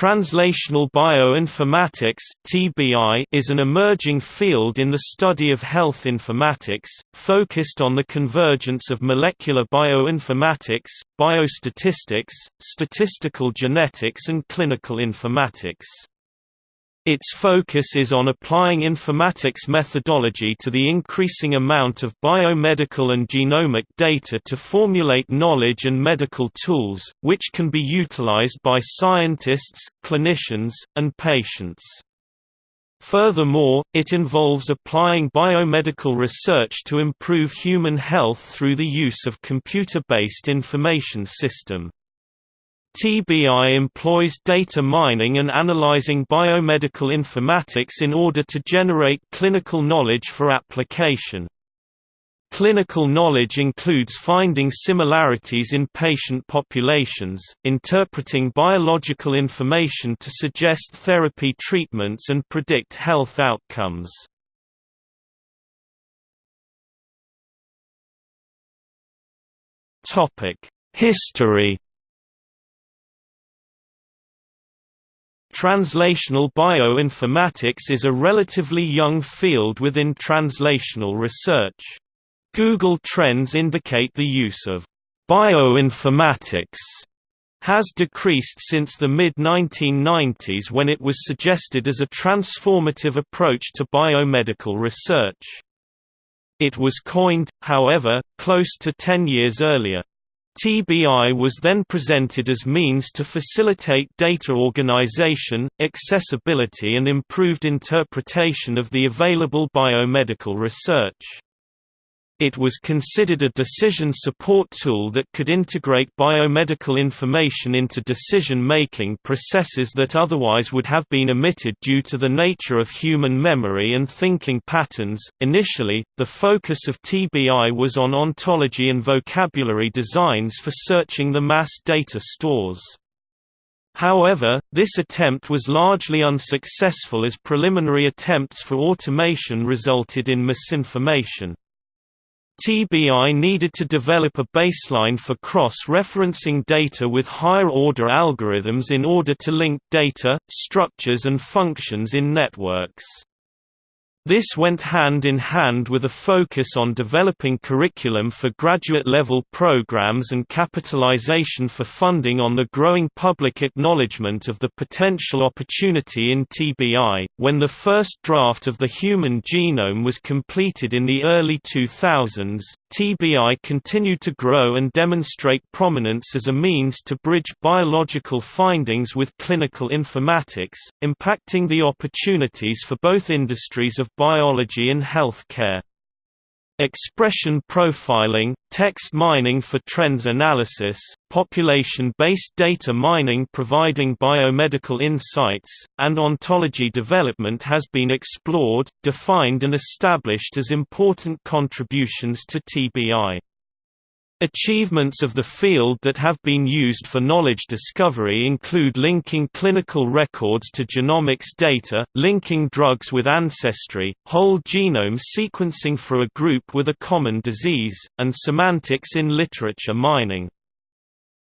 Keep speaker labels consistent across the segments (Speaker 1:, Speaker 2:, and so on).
Speaker 1: Translational bioinformatics (TBI) is an emerging field in the study of health informatics, focused on the convergence of molecular bioinformatics, biostatistics, statistical genetics and clinical informatics. Its focus is on applying informatics methodology to the increasing amount of biomedical and genomic data to formulate knowledge and medical tools, which can be utilized by scientists, clinicians, and patients. Furthermore, it involves applying biomedical research to improve human health through the use of computer-based information system. TBI employs data mining and analyzing biomedical informatics in order to generate clinical knowledge for application. Clinical knowledge includes finding similarities in patient populations, interpreting biological information to suggest therapy treatments and predict health outcomes. History Translational bioinformatics is a relatively young field within translational research. Google Trends indicate the use of bioinformatics has decreased since the mid-1990s when it was suggested as a transformative approach to biomedical research. It was coined, however, close to 10 years earlier. TBI was then presented as means to facilitate data organization, accessibility and improved interpretation of the available biomedical research. It was considered a decision support tool that could integrate biomedical information into decision-making processes that otherwise would have been omitted due to the nature of human memory and thinking patterns. Initially, the focus of TBI was on ontology and vocabulary designs for searching the mass data stores. However, this attempt was largely unsuccessful as preliminary attempts for automation resulted in misinformation. TBI needed to develop a baseline for cross-referencing data with higher-order algorithms in order to link data, structures and functions in networks. This went hand in hand with a focus on developing curriculum for graduate-level programs and capitalization for funding on the growing public acknowledgement of the potential opportunity in TBI. When the first draft of the human genome was completed in the early 2000s, TBI continued to grow and demonstrate prominence as a means to bridge biological findings with clinical informatics, impacting the opportunities for both industries of biology and healthcare. Expression profiling, text mining for trends analysis, population-based data mining providing biomedical insights, and ontology development has been explored, defined and established as important contributions to TBI. Achievements of the field that have been used for knowledge discovery include linking clinical records to genomics data, linking drugs with ancestry, whole genome sequencing for a group with a common disease, and semantics in literature mining.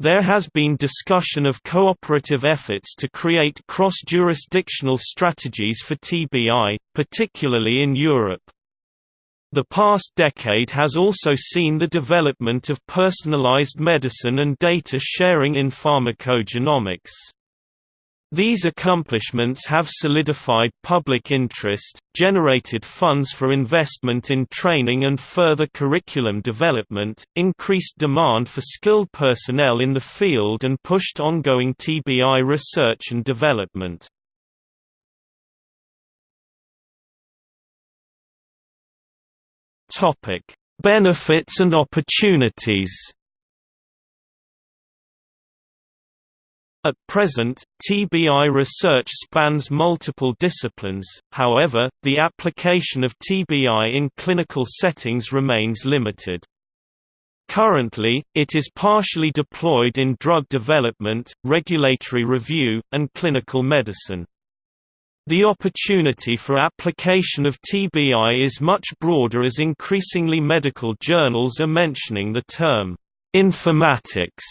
Speaker 1: There has been discussion of cooperative efforts to create cross-jurisdictional strategies for TBI, particularly in Europe. The past decade has also seen the development of personalized medicine and data sharing in pharmacogenomics. These accomplishments have solidified public interest, generated funds for investment in training and further curriculum development, increased demand for skilled personnel in the field and pushed ongoing TBI research and development. Topic: Benefits and opportunities. At present, TBI research spans multiple disciplines, however, the application of TBI in clinical settings remains limited. Currently, it is partially deployed in drug development, regulatory review, and clinical medicine. The opportunity for application of TBI is much broader as increasingly medical journals are mentioning the term informatics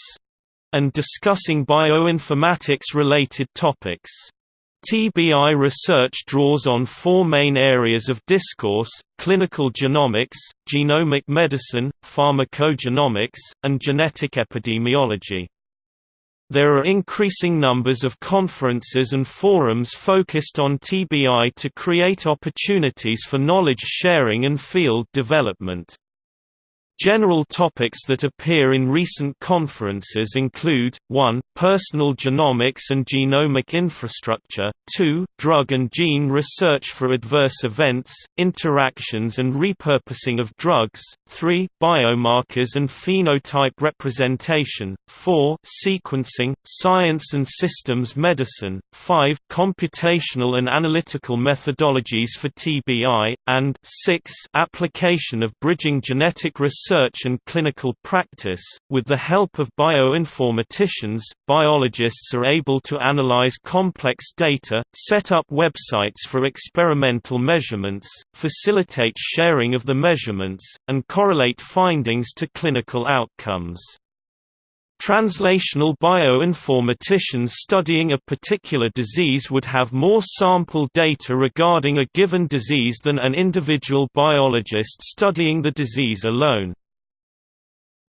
Speaker 1: and discussing bioinformatics-related topics. TBI research draws on four main areas of discourse, clinical genomics, genomic medicine, pharmacogenomics, and genetic epidemiology. There are increasing numbers of conferences and forums focused on TBI to create opportunities for knowledge sharing and field development. General topics that appear in recent conferences include, 1, personal genomics and genomic infrastructure, 2, drug and gene research for adverse events, interactions and repurposing of drugs, 3, biomarkers and phenotype representation, 4, sequencing, science and systems medicine, 5, computational and analytical methodologies for TBI, and 6, application of bridging genetic research research and clinical practice. With the help of bioinformaticians, biologists are able to analyze complex data, set up websites for experimental measurements, facilitate sharing of the measurements, and correlate findings to clinical outcomes. Translational bioinformaticians studying a particular disease would have more sample data regarding a given disease than an individual biologist studying the disease alone.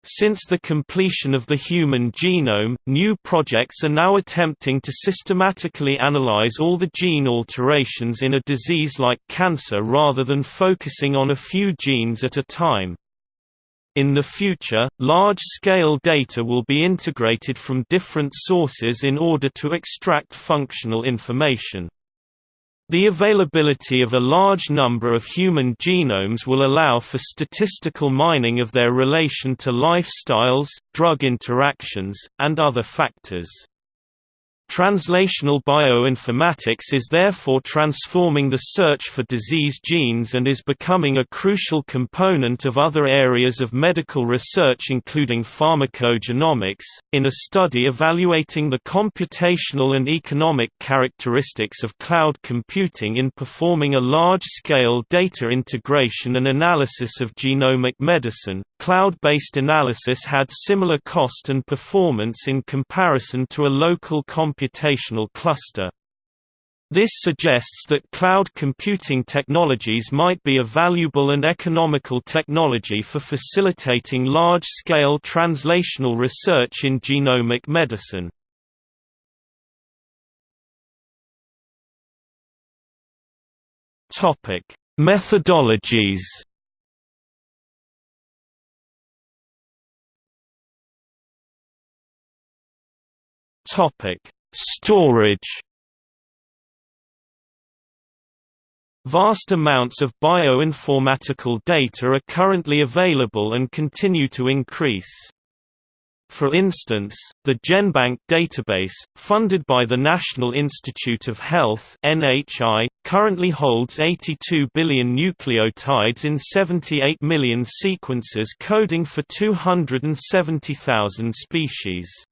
Speaker 1: Since the completion of the human genome, new projects are now attempting to systematically analyze all the gene alterations in a disease like cancer rather than focusing on a few genes at a time. In the future, large-scale data will be integrated from different sources in order to extract functional information. The availability of a large number of human genomes will allow for statistical mining of their relation to lifestyles, drug interactions, and other factors. Translational bioinformatics is therefore transforming the search for disease genes and is becoming a crucial component of other areas of medical research including pharmacogenomics. In a study evaluating the computational and economic characteristics of cloud computing in performing a large-scale data integration and analysis of genomic medicine, cloud-based analysis had similar cost and performance in comparison to a local computation computational cluster. This suggests that cloud computing technologies might be a valuable and economical technology for facilitating large-scale translational research in genomic medicine. Methodologies Topic Storage Vast amounts of bioinformatical data are currently available and continue to increase. For instance, the GenBank database, funded by the National Institute of Health (NHI), currently holds 82 billion nucleotides in 78 million sequences coding for 270,000 species.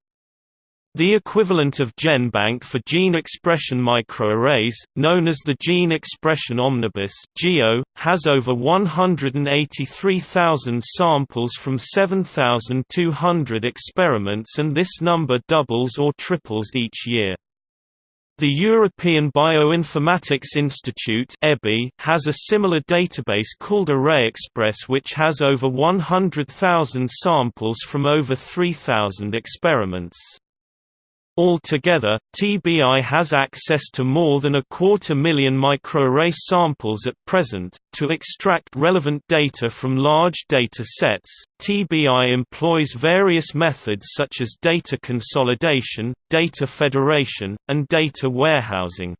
Speaker 1: The equivalent of GenBank for gene expression microarrays, known as the Gene Expression Omnibus (GEO), has over 183,000 samples from 7,200 experiments and this number doubles or triples each year. The European Bioinformatics Institute has a similar database called ArrayExpress which has over 100,000 samples from over 3,000 experiments. Altogether, TBI has access to more than a quarter million microarray samples at present. To extract relevant data from large data sets, TBI employs various methods such as data consolidation, data federation, and data warehousing.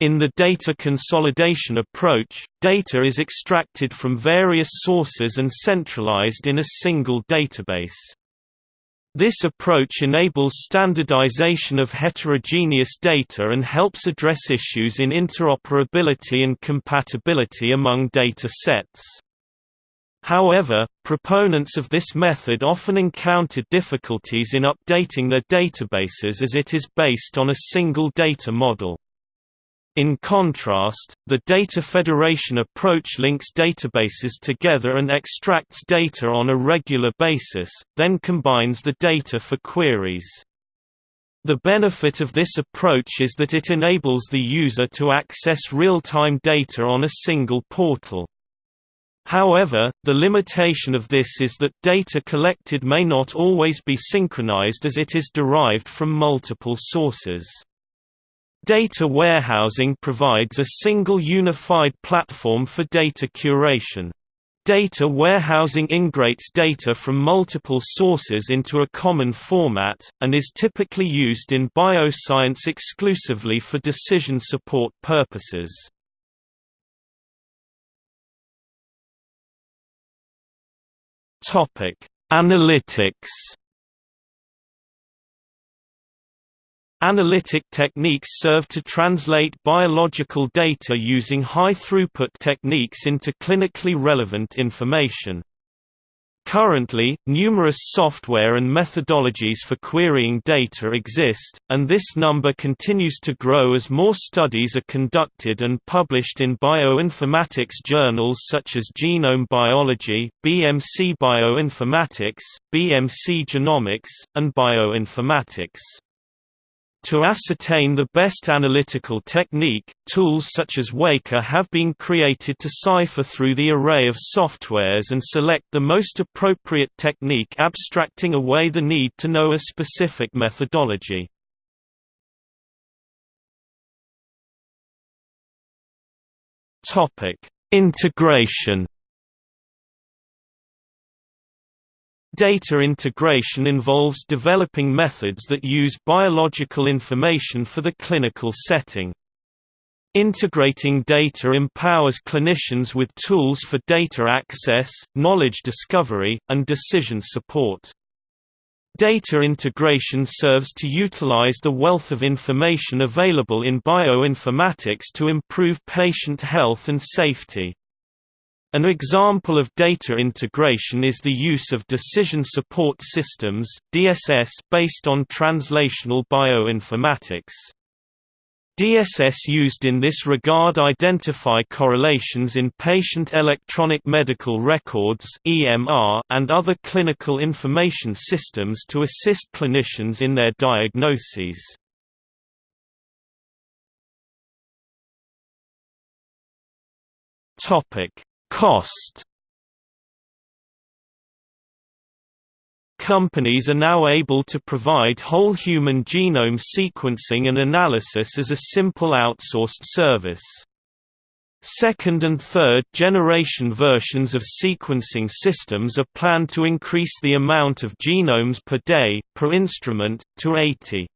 Speaker 1: In the data consolidation approach, data is extracted from various sources and centralized in a single database. This approach enables standardization of heterogeneous data and helps address issues in interoperability and compatibility among data sets. However, proponents of this method often encounter difficulties in updating their databases as it is based on a single data model. In contrast, the data federation approach links databases together and extracts data on a regular basis, then combines the data for queries. The benefit of this approach is that it enables the user to access real-time data on a single portal. However, the limitation of this is that data collected may not always be synchronized as it is derived from multiple sources. Data warehousing provides a single unified platform for data curation. Data warehousing integrates data from multiple sources into a common format, and is typically used in bioscience exclusively for decision support purposes. Analytics Analytic techniques serve to translate biological data using high-throughput techniques into clinically relevant information. Currently, numerous software and methodologies for querying data exist, and this number continues to grow as more studies are conducted and published in bioinformatics journals such as Genome Biology, BMC Bioinformatics, BMC Genomics, and Bioinformatics. To ascertain the best analytical technique, tools such as Weka have been created to cipher through the array of softwares and select the most appropriate technique abstracting away the need to know a specific methodology. Integration Data integration involves developing methods that use biological information for the clinical setting. Integrating data empowers clinicians with tools for data access, knowledge discovery, and decision support. Data integration serves to utilize the wealth of information available in bioinformatics to improve patient health and safety. An example of data integration is the use of decision support systems DSS based on translational bioinformatics. DSS used in this regard identify correlations in patient electronic medical records (EMR) and other clinical information systems to assist clinicians in their diagnoses. Topic: Cost Companies are now able to provide whole human genome sequencing and analysis as a simple outsourced service. Second and third generation versions of sequencing systems are planned to increase the amount of genomes per day, per instrument, to 80.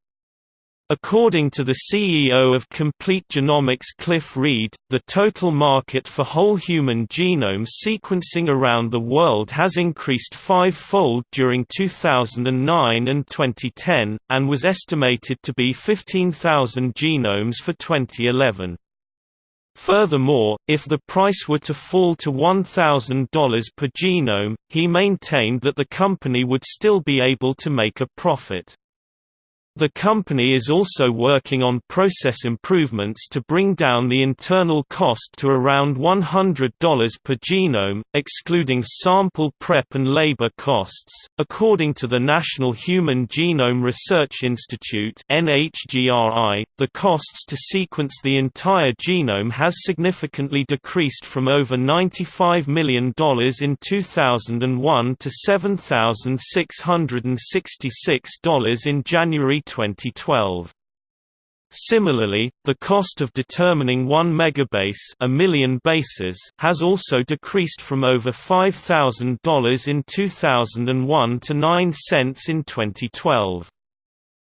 Speaker 1: According to the CEO of Complete Genomics Cliff Reid, the total market for whole human genome sequencing around the world has increased five-fold during 2009 and 2010, and was estimated to be 15,000 genomes for 2011. Furthermore, if the price were to fall to $1,000 per genome, he maintained that the company would still be able to make a profit. The company is also working on process improvements to bring down the internal cost to around $100 per genome, excluding sample prep and labor costs. According to the National Human Genome Research Institute (NHGRI), the costs to sequence the entire genome has significantly decreased from over $95 million in 2001 to $7,666 in January 2012. Similarly, the cost of determining one megabase a million bases has also decreased from over $5,000 in 2001 to 9 cents in 2012.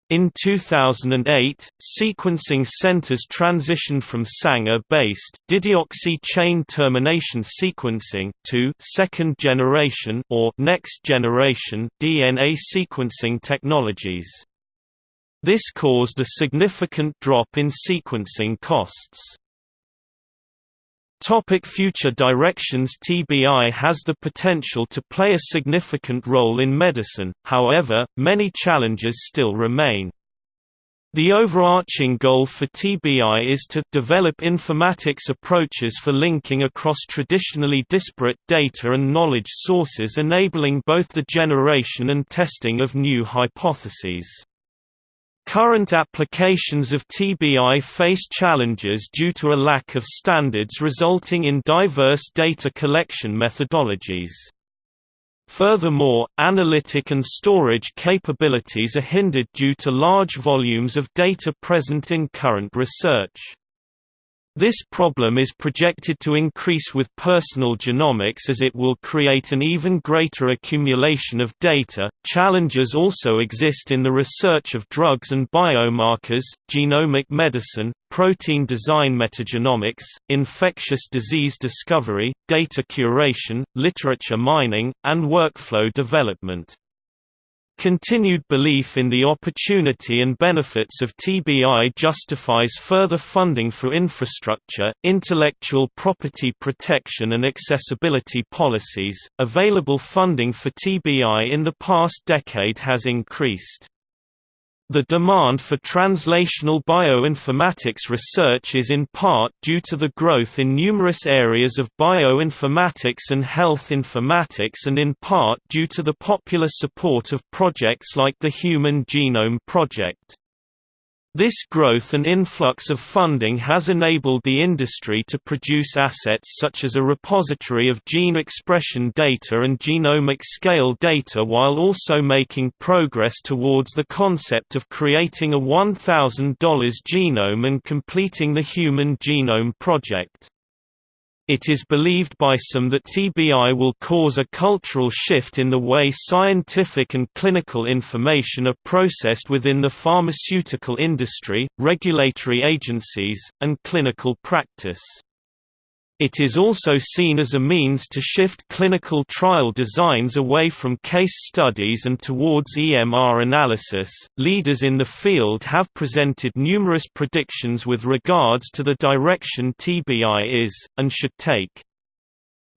Speaker 1: In 2008, sequencing centers transitioned from Sanger-based dideoxy chain termination sequencing to second-generation or next-generation DNA sequencing technologies. This caused a significant drop in sequencing costs. Topic future directions TBI has the potential to play a significant role in medicine, however, many challenges still remain. The overarching goal for TBI is to develop informatics approaches for linking across traditionally disparate data and knowledge sources enabling both the generation and testing of new hypotheses. Current applications of TBI face challenges due to a lack of standards resulting in diverse data collection methodologies. Furthermore, analytic and storage capabilities are hindered due to large volumes of data present in current research. This problem is projected to increase with personal genomics as it will create an even greater accumulation of data. Challenges also exist in the research of drugs and biomarkers, genomic medicine, protein design metagenomics, infectious disease discovery, data curation, literature mining, and workflow development. Continued belief in the opportunity and benefits of TBI justifies further funding for infrastructure, intellectual property protection, and accessibility policies. Available funding for TBI in the past decade has increased. The demand for translational bioinformatics research is in part due to the growth in numerous areas of bioinformatics and health informatics and in part due to the popular support of projects like the Human Genome Project. This growth and influx of funding has enabled the industry to produce assets such as a repository of gene expression data and genomic scale data while also making progress towards the concept of creating a $1,000 genome and completing the Human Genome Project. It is believed by some that TBI will cause a cultural shift in the way scientific and clinical information are processed within the pharmaceutical industry, regulatory agencies, and clinical practice. It is also seen as a means to shift clinical trial designs away from case studies and towards EMR analysis. Leaders in the field have presented numerous predictions with regards to the direction TBI is, and should take.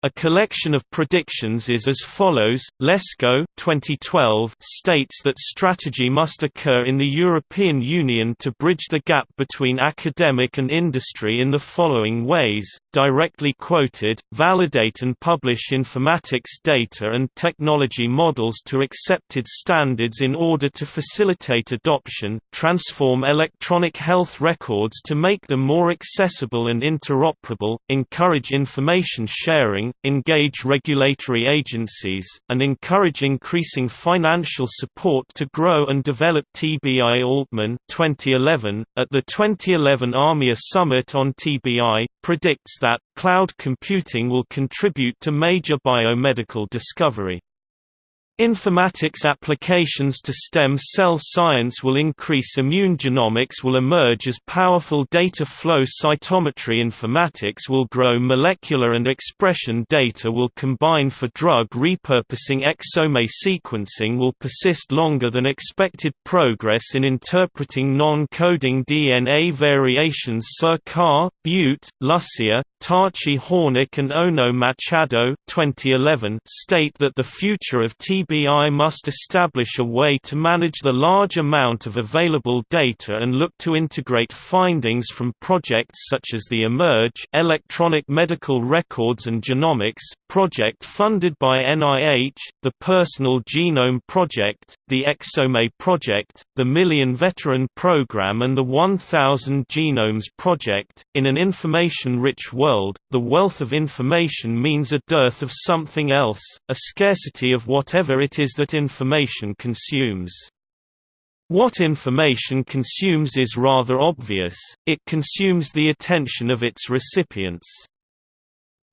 Speaker 1: A collection of predictions is as follows. Lesko 2012 states that strategy must occur in the European Union to bridge the gap between academic and industry in the following ways: directly quoted, validate and publish informatics data and technology models to accepted standards in order to facilitate adoption, transform electronic health records to make them more accessible and interoperable, encourage information sharing engage regulatory agencies, and encourage increasing financial support to grow and develop TBI Altman 2011, at the 2011 AMIA Summit on TBI, predicts that, cloud computing will contribute to major biomedical discovery. Informatics applications to stem cell science will increase immune genomics will emerge as powerful data flow cytometry informatics will grow molecular and expression data will combine for drug repurposing exome sequencing will persist longer than expected progress in interpreting non-coding DNA variations Sarkar, Butte, Lussier, Tachi Hornick and Ohno-Machado 2011 state that the future of TBI must establish a way to manage the large amount of available data and look to integrate findings from projects such as the eMERGE Electronic Medical Records and Genomics project funded by NIH, the Personal Genome Project, the Exome Project, the Million Veteran Program and the 1000 Genomes Project. In an information-rich world, the wealth of information means a dearth of something else, a scarcity of whatever it is that information consumes. What information consumes is rather obvious, it consumes the attention of its recipients.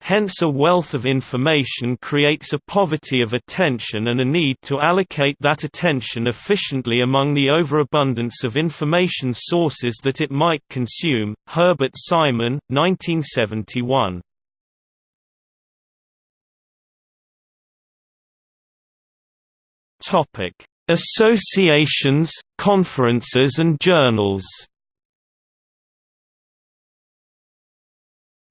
Speaker 1: Hence a wealth of information creates a poverty of attention and a need to allocate that attention efficiently among the overabundance of information sources that it might consume. Herbert Simon, 1971. Associations, conferences and journals.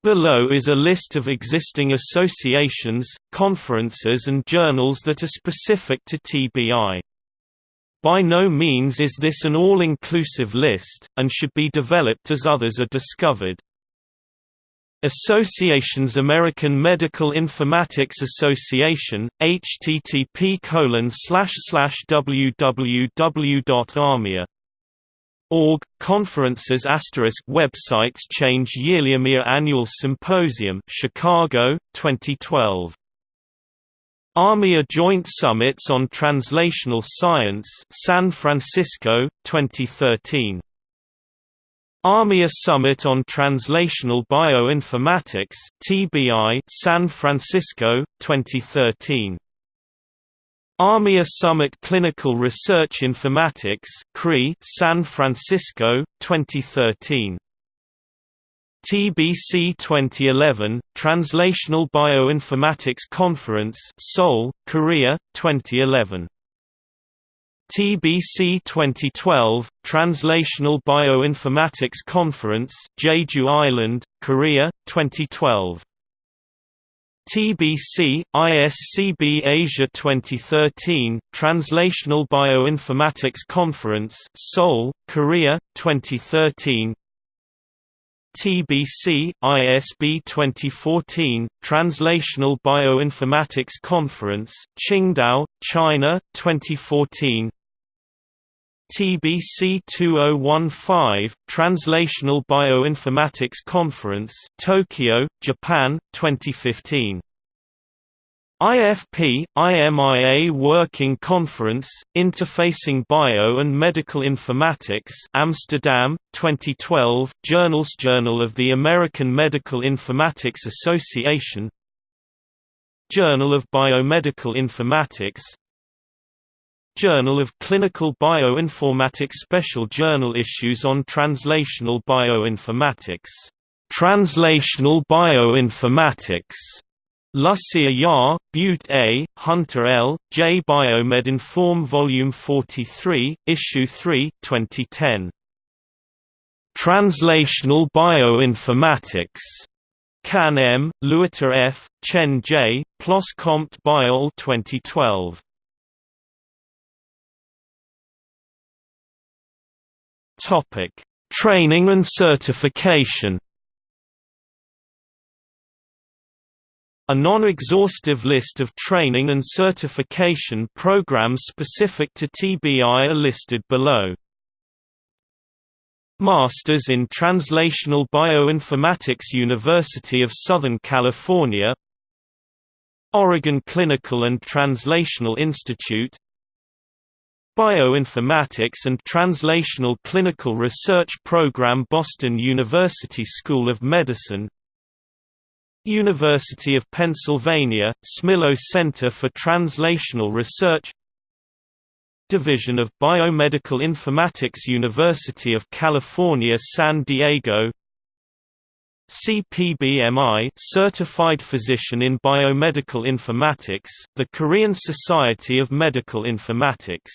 Speaker 1: Below is a list of existing associations, conferences and journals that are specific to TBI. By no means is this an all-inclusive list, and should be developed as others are discovered. Associations American Medical Informatics Association, http www.amia Org, conferences asterisk websites change yearly AMIA Annual Symposium Chicago, 2012 AMIA Joint Summits on Translational Science San Francisco, 2013 AMIA Summit on Translational Bioinformatics TBI San Francisco 2013 AMIA Summit Clinical Research Informatics CRI San Francisco 2013 TBC 2011 Translational Bioinformatics Conference Seoul Korea 2011 TBC 2012 Translational Bioinformatics Conference Jeju Island, Korea 2012 TBC ISCB Asia 2013 Translational Bioinformatics Conference Seoul Korea 2013 TBC ISB 2014 Translational Bioinformatics Conference Qingdao China 2014 TBC 2015 Translational Bioinformatics Conference Tokyo Japan 2015 IFP, IMIA Working Conference, Interfacing Bio and Medical Informatics Amsterdam, 2012 Journals Journal of the American Medical Informatics Association Journal of Biomedical Informatics Journal of Clinical Bioinformatics Special Journal issues on Translational Bioinformatics Translational Bioinformatics Lussier Yar, Butte A., Hunter L., J. Biomed Inform Volume 43, Issue 3 2010. Translational Bioinformatics. Kann M., Lewitter F., Chen J., PLOS Comput Biol 2012. Topic: Training and certification. A non-exhaustive list of training and certification programs specific to TBI are listed below. Masters in Translational Bioinformatics University of Southern California. Oregon Clinical and Translational Institute. Bioinformatics and Translational Clinical Research Program Boston University School of Medicine University of Pennsylvania, Smilow Center for Translational Research Division of Biomedical Informatics University of California San Diego CPBMI Certified Physician in Biomedical Informatics, the Korean Society of Medical Informatics